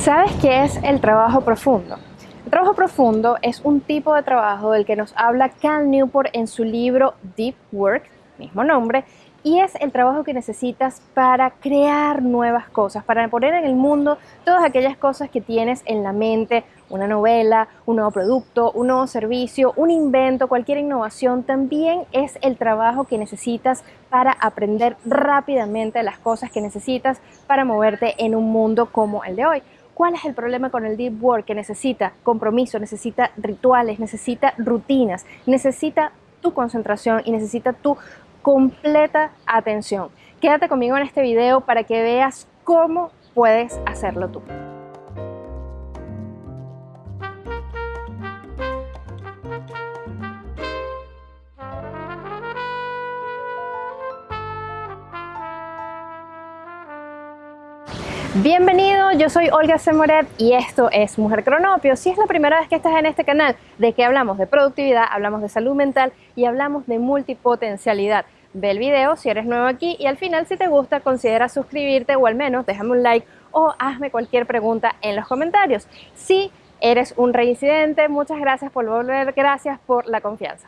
¿Sabes qué es el trabajo profundo? El trabajo profundo es un tipo de trabajo del que nos habla Cal Newport en su libro Deep Work, mismo nombre, y es el trabajo que necesitas para crear nuevas cosas, para poner en el mundo todas aquellas cosas que tienes en la mente, una novela, un nuevo producto, un nuevo servicio, un invento, cualquier innovación, también es el trabajo que necesitas para aprender rápidamente las cosas que necesitas para moverte en un mundo como el de hoy. ¿Cuál es el problema con el deep work? Que necesita compromiso, necesita rituales, necesita rutinas, necesita tu concentración y necesita tu completa atención. Quédate conmigo en este video para que veas cómo puedes hacerlo tú. Bienvenido, yo soy Olga Semoret y esto es Mujer Cronopio. Si es la primera vez que estás en este canal, de que hablamos de productividad, hablamos de salud mental y hablamos de multipotencialidad. Ve el video si eres nuevo aquí y al final si te gusta considera suscribirte o al menos déjame un like o hazme cualquier pregunta en los comentarios. Si eres un reincidente, muchas gracias por volver, gracias por la confianza.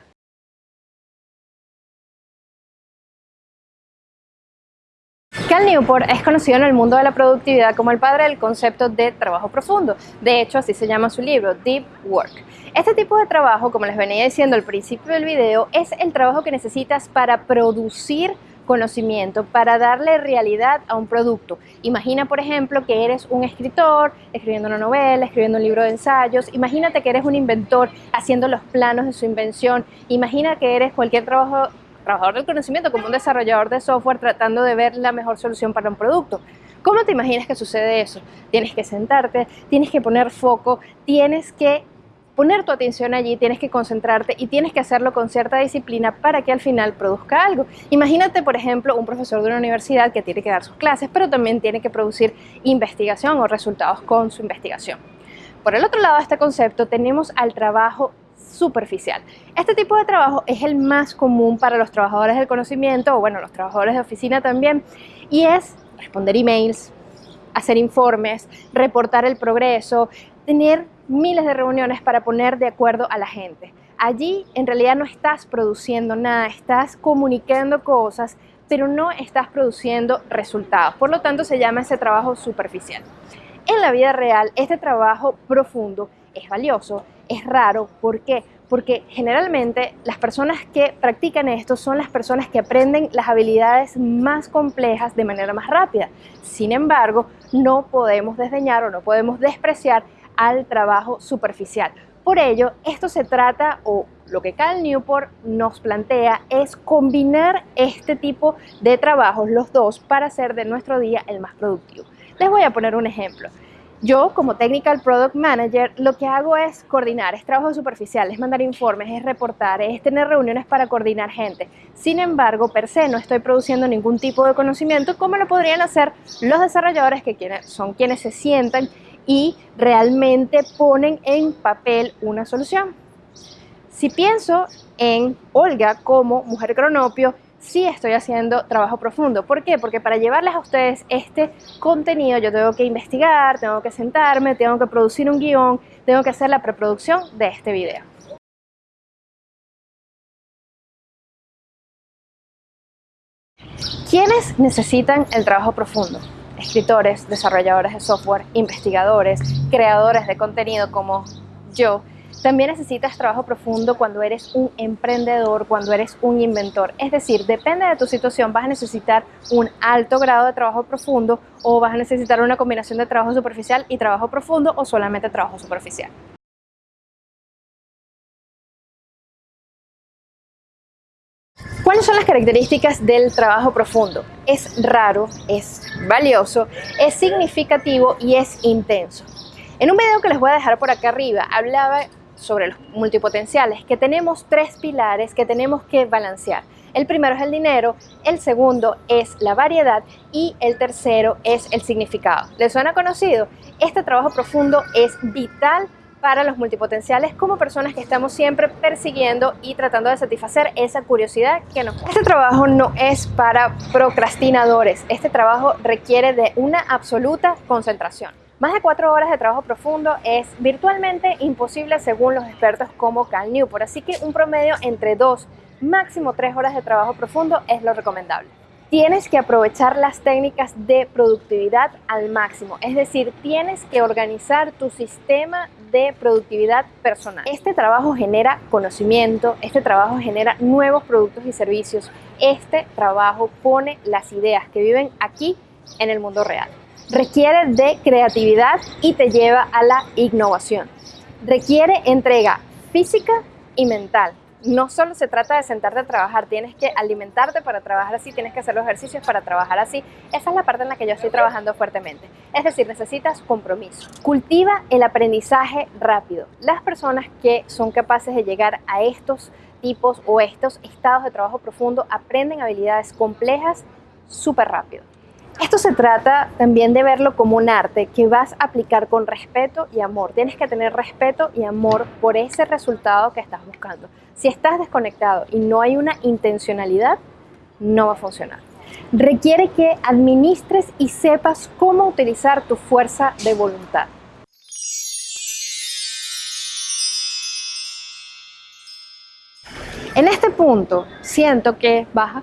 Cal Newport es conocido en el mundo de la productividad como el padre del concepto de trabajo profundo. De hecho, así se llama su libro, Deep Work. Este tipo de trabajo, como les venía diciendo al principio del video, es el trabajo que necesitas para producir conocimiento para darle realidad a un producto. Imagina, por ejemplo, que eres un escritor escribiendo una novela, escribiendo un libro de ensayos. Imagínate que eres un inventor haciendo los planos de su invención. Imagina que eres cualquier trabajo trabajador del conocimiento, como un desarrollador de software tratando de ver la mejor solución para un producto. ¿Cómo te imaginas que sucede eso? Tienes que sentarte, tienes que poner foco, tienes que poner tu atención allí, tienes que concentrarte y tienes que hacerlo con cierta disciplina para que al final produzca algo. Imagínate, por ejemplo, un profesor de una universidad que tiene que dar sus clases, pero también tiene que producir investigación o resultados con su investigación. Por el otro lado de este concepto tenemos al trabajo superficial. Este tipo de trabajo es el más común para los trabajadores del conocimiento, o bueno, los trabajadores de oficina también, y es responder emails, hacer informes, reportar el progreso, tener miles de reuniones para poner de acuerdo a la gente. Allí en realidad no estás produciendo nada, estás comunicando cosas, pero no estás produciendo resultados. Por lo tanto, se llama ese trabajo superficial. En la vida real, este trabajo profundo es valioso, es raro. ¿Por qué? Porque generalmente las personas que practican esto son las personas que aprenden las habilidades más complejas de manera más rápida. Sin embargo, no podemos desdeñar o no podemos despreciar al trabajo superficial. Por ello, esto se trata, o lo que Cal Newport nos plantea, es combinar este tipo de trabajos, los dos, para hacer de nuestro día el más productivo. Les voy a poner un ejemplo. Yo como Technical Product Manager lo que hago es coordinar, es trabajo superficial, es mandar informes, es reportar, es tener reuniones para coordinar gente. Sin embargo, per se no estoy produciendo ningún tipo de conocimiento como lo podrían hacer los desarrolladores que son quienes se sientan y realmente ponen en papel una solución. Si pienso en Olga como mujer cronopio, sí estoy haciendo trabajo profundo. ¿Por qué? Porque para llevarles a ustedes este contenido yo tengo que investigar, tengo que sentarme, tengo que producir un guion, tengo que hacer la preproducción de este video. ¿Quiénes necesitan el trabajo profundo? Escritores, desarrolladores de software, investigadores, creadores de contenido como yo, también necesitas trabajo profundo cuando eres un emprendedor, cuando eres un inventor. Es decir, depende de tu situación, vas a necesitar un alto grado de trabajo profundo o vas a necesitar una combinación de trabajo superficial y trabajo profundo o solamente trabajo superficial. ¿Cuáles son las características del trabajo profundo? Es raro, es valioso, es significativo y es intenso. En un video que les voy a dejar por acá arriba, hablaba sobre los multipotenciales, que tenemos tres pilares que tenemos que balancear. El primero es el dinero, el segundo es la variedad y el tercero es el significado. ¿Les suena conocido? Este trabajo profundo es vital para los multipotenciales como personas que estamos siempre persiguiendo y tratando de satisfacer esa curiosidad que nos... Este trabajo no es para procrastinadores, este trabajo requiere de una absoluta concentración. Más de cuatro horas de trabajo profundo es virtualmente imposible según los expertos como Cal Newport, así que un promedio entre dos, máximo tres horas de trabajo profundo es lo recomendable. Tienes que aprovechar las técnicas de productividad al máximo, es decir, tienes que organizar tu sistema de productividad personal. Este trabajo genera conocimiento, este trabajo genera nuevos productos y servicios, este trabajo pone las ideas que viven aquí en el mundo real requiere de creatividad y te lleva a la innovación. Requiere entrega física y mental. No solo se trata de sentarte a trabajar, tienes que alimentarte para trabajar así, tienes que hacer los ejercicios para trabajar así. Esa es la parte en la que yo estoy trabajando fuertemente. Es decir, necesitas compromiso. Cultiva el aprendizaje rápido. Las personas que son capaces de llegar a estos tipos o estos estados de trabajo profundo aprenden habilidades complejas súper rápido. Esto se trata también de verlo como un arte que vas a aplicar con respeto y amor. Tienes que tener respeto y amor por ese resultado que estás buscando. Si estás desconectado y no hay una intencionalidad, no va a funcionar. Requiere que administres y sepas cómo utilizar tu fuerza de voluntad. En este punto siento que baja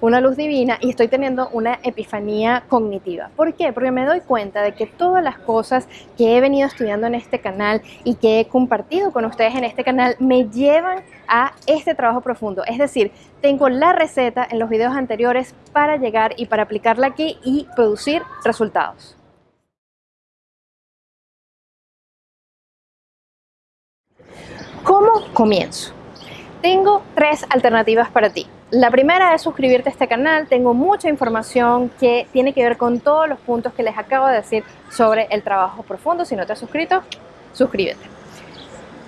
una luz divina y estoy teniendo una epifanía cognitiva. ¿Por qué? Porque me doy cuenta de que todas las cosas que he venido estudiando en este canal y que he compartido con ustedes en este canal me llevan a este trabajo profundo. Es decir, tengo la receta en los videos anteriores para llegar y para aplicarla aquí y producir resultados. ¿Cómo comienzo? Tengo tres alternativas para ti. La primera es suscribirte a este canal, tengo mucha información que tiene que ver con todos los puntos que les acabo de decir sobre el trabajo profundo. Si no te has suscrito, suscríbete.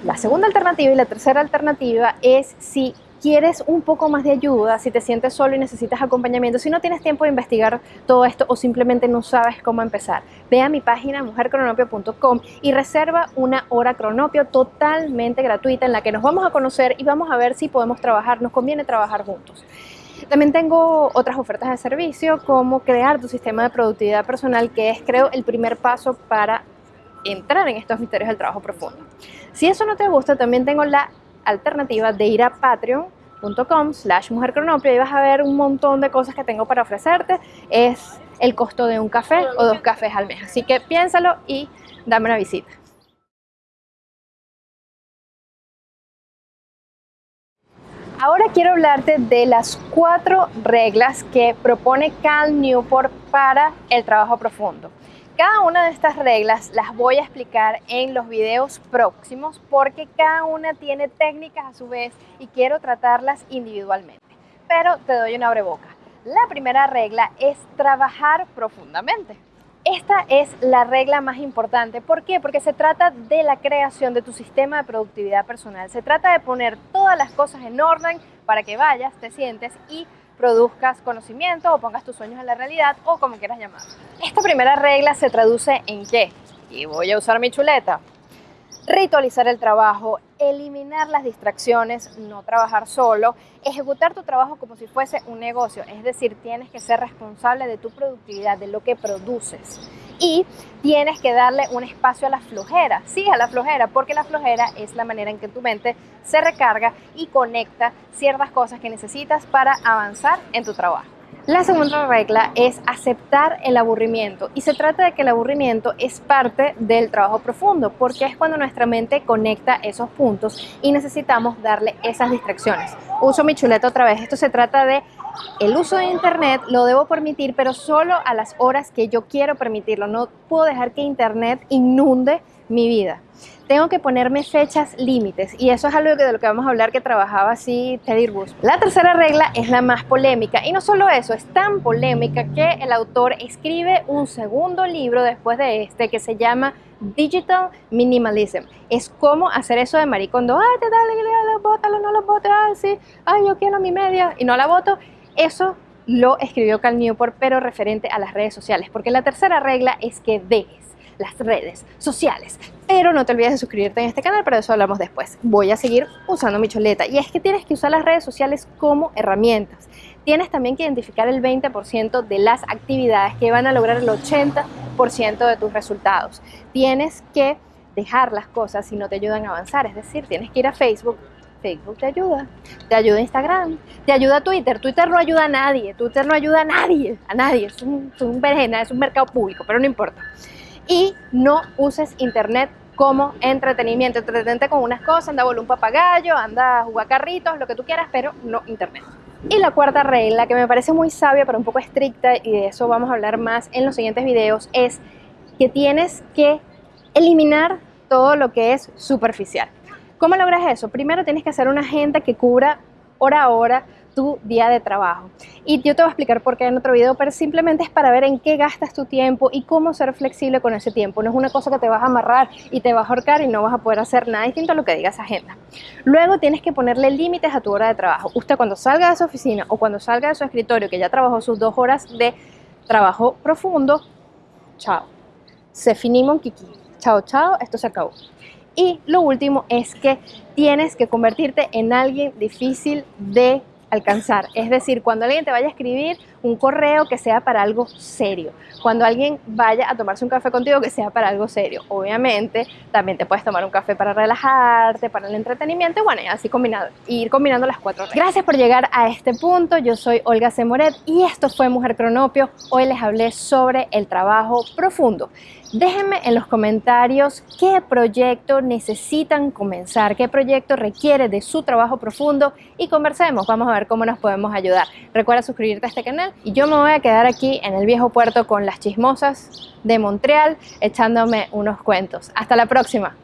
La segunda alternativa y la tercera alternativa es si quieres un poco más de ayuda, si te sientes solo y necesitas acompañamiento, si no tienes tiempo de investigar todo esto o simplemente no sabes cómo empezar, ve a mi página mujercronopio.com y reserva una hora cronopio totalmente gratuita en la que nos vamos a conocer y vamos a ver si podemos trabajar, nos conviene trabajar juntos. También tengo otras ofertas de servicio como crear tu sistema de productividad personal que es creo el primer paso para entrar en estos misterios del trabajo profundo. Si eso no te gusta, también tengo la alternativa de ir a patreon.com slash mujercronopio y vas a ver un montón de cosas que tengo para ofrecerte. Es el costo de un café o dos cafés al mes. Así que piénsalo y dame una visita. Ahora quiero hablarte de las cuatro reglas que propone Cal Newport para el trabajo profundo. Cada una de estas reglas las voy a explicar en los videos próximos porque cada una tiene técnicas a su vez y quiero tratarlas individualmente. Pero te doy una boca. La primera regla es trabajar profundamente. Esta es la regla más importante. ¿Por qué? Porque se trata de la creación de tu sistema de productividad personal. Se trata de poner todas las cosas en orden para que vayas, te sientes y produzcas conocimiento o pongas tus sueños en la realidad o como quieras llamar. Esta primera regla se traduce en qué? Y voy a usar mi chuleta. Ritualizar el trabajo, eliminar las distracciones, no trabajar solo, ejecutar tu trabajo como si fuese un negocio, es decir, tienes que ser responsable de tu productividad, de lo que produces y tienes que darle un espacio a la flojera, sí, a la flojera, porque la flojera es la manera en que tu mente se recarga y conecta ciertas cosas que necesitas para avanzar en tu trabajo. La segunda regla es aceptar el aburrimiento y se trata de que el aburrimiento es parte del trabajo profundo porque es cuando nuestra mente conecta esos puntos y necesitamos darle esas distracciones. Uso mi chuleta otra vez, esto se trata de el uso de internet lo debo permitir, pero solo a las horas que yo quiero permitirlo. No puedo dejar que internet inunde mi vida. Tengo que ponerme fechas límites y eso es algo de lo que vamos a hablar que trabajaba así Teddy Roosevelt. La tercera regla es la más polémica y no solo eso, es tan polémica que el autor escribe un segundo libro después de este que se llama Digital Minimalism. Es como hacer eso de maricondo, ay, te da la bótalo, no lo botes, ay, sí, ay, yo quiero mi media y no la voto eso lo escribió Cal Newport, pero referente a las redes sociales, porque la tercera regla es que dejes. las redes sociales. Pero no te olvides de suscribirte en este canal, pero de eso hablamos después. Voy a seguir usando mi choleta y es que tienes que usar las redes sociales como herramientas. Tienes también que identificar el 20% de las actividades que van a lograr el 80% de tus resultados. Tienes que dejar las cosas si no te ayudan a avanzar, es decir, tienes que ir a Facebook, Facebook te ayuda, te ayuda Instagram, te ayuda Twitter, Twitter no ayuda a nadie, Twitter no ayuda a nadie, a nadie, es un, es un es un mercado público, pero no importa. Y no uses internet como entretenimiento, entretenerte con unas cosas, anda a un papagayo, anda a jugar carritos, lo que tú quieras, pero no internet. Y la cuarta regla, que me parece muy sabia pero un poco estricta, y de eso vamos a hablar más en los siguientes videos, es que tienes que eliminar todo lo que es superficial. ¿Cómo logras eso? Primero tienes que hacer una agenda que cubra hora a hora tu día de trabajo. Y yo te voy a explicar por qué en otro video, pero simplemente es para ver en qué gastas tu tiempo y cómo ser flexible con ese tiempo. No es una cosa que te vas a amarrar y te vas a ahorcar y no vas a poder hacer nada distinto a lo que diga esa agenda. Luego tienes que ponerle límites a tu hora de trabajo. Usted cuando salga de su oficina o cuando salga de su escritorio, que ya trabajó sus dos horas de trabajo profundo, chao. Se finimos kiki. Chao, chao, esto se acabó. Y lo último es que tienes que convertirte en alguien difícil de alcanzar. Es decir, cuando alguien te vaya a escribir un correo que sea para algo serio. Cuando alguien vaya a tomarse un café contigo que sea para algo serio. Obviamente, también te puedes tomar un café para relajarte, para el entretenimiento, bueno, y así combinado, ir combinando las cuatro. Gracias por llegar a este punto. Yo soy Olga Semoret y esto fue Mujer Cronopio. Hoy les hablé sobre el trabajo profundo. Déjenme en los comentarios qué proyecto necesitan comenzar, qué proyecto requiere de su trabajo profundo y conversemos. Vamos a ver cómo nos podemos ayudar. Recuerda suscribirte a este canal y yo me voy a quedar aquí en el viejo puerto con las chismosas de Montreal echándome unos cuentos. Hasta la próxima.